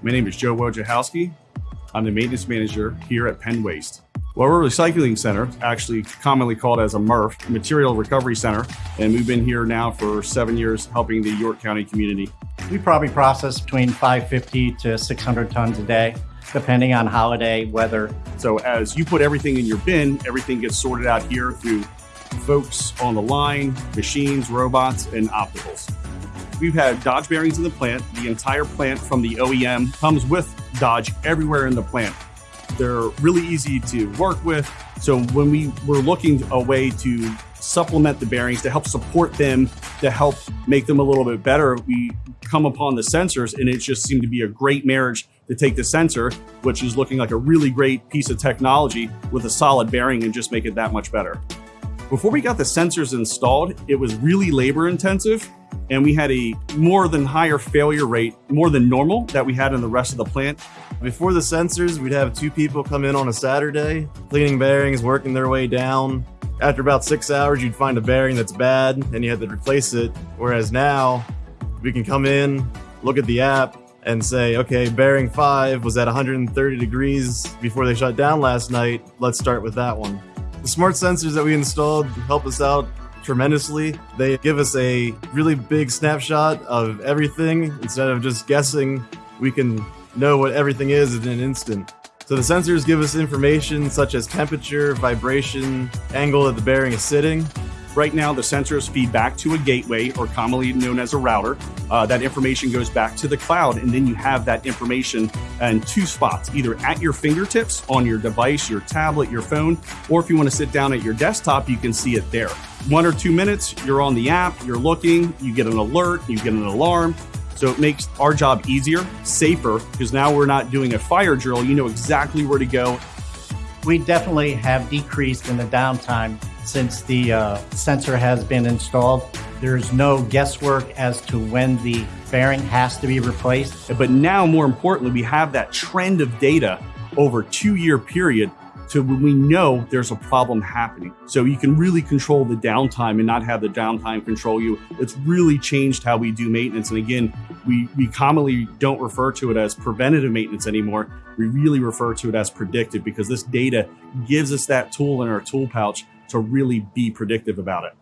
My name is Joe Wojciechowski. I'm the maintenance manager here at Penn Waste. Well, we're a recycling center, actually commonly called as a MRF, Material Recovery Center, and we've been here now for seven years helping the York County community. We probably process between 550 to 600 tons a day, depending on holiday, weather. So as you put everything in your bin, everything gets sorted out here through folks on the line, machines, robots, and opticals. We've had Dodge bearings in the plant. The entire plant from the OEM comes with Dodge everywhere in the plant. They're really easy to work with. So when we were looking a way to supplement the bearings to help support them, to help make them a little bit better, we come upon the sensors and it just seemed to be a great marriage to take the sensor, which is looking like a really great piece of technology with a solid bearing and just make it that much better. Before we got the sensors installed, it was really labor intensive and we had a more than higher failure rate, more than normal that we had in the rest of the plant. Before the sensors, we'd have two people come in on a Saturday, cleaning bearings, working their way down. After about six hours, you'd find a bearing that's bad and you had to replace it. Whereas now, we can come in, look at the app, and say, okay, bearing five was at 130 degrees before they shut down last night. Let's start with that one. The smart sensors that we installed help us out tremendously. They give us a really big snapshot of everything instead of just guessing. We can know what everything is in an instant. So the sensors give us information such as temperature, vibration, angle that the bearing is sitting, Right now, the sensors feed back to a gateway, or commonly known as a router. Uh, that information goes back to the cloud, and then you have that information in two spots, either at your fingertips on your device, your tablet, your phone, or if you want to sit down at your desktop, you can see it there. One or two minutes, you're on the app, you're looking, you get an alert, you get an alarm. So it makes our job easier, safer, because now we're not doing a fire drill. You know exactly where to go. We definitely have decreased in the downtime since the uh, sensor has been installed. There's no guesswork as to when the bearing has to be replaced. But now, more importantly, we have that trend of data over two year period to when we know there's a problem happening. So you can really control the downtime and not have the downtime control you. It's really changed how we do maintenance. And again, we, we commonly don't refer to it as preventative maintenance anymore. We really refer to it as predictive because this data gives us that tool in our tool pouch to really be predictive about it.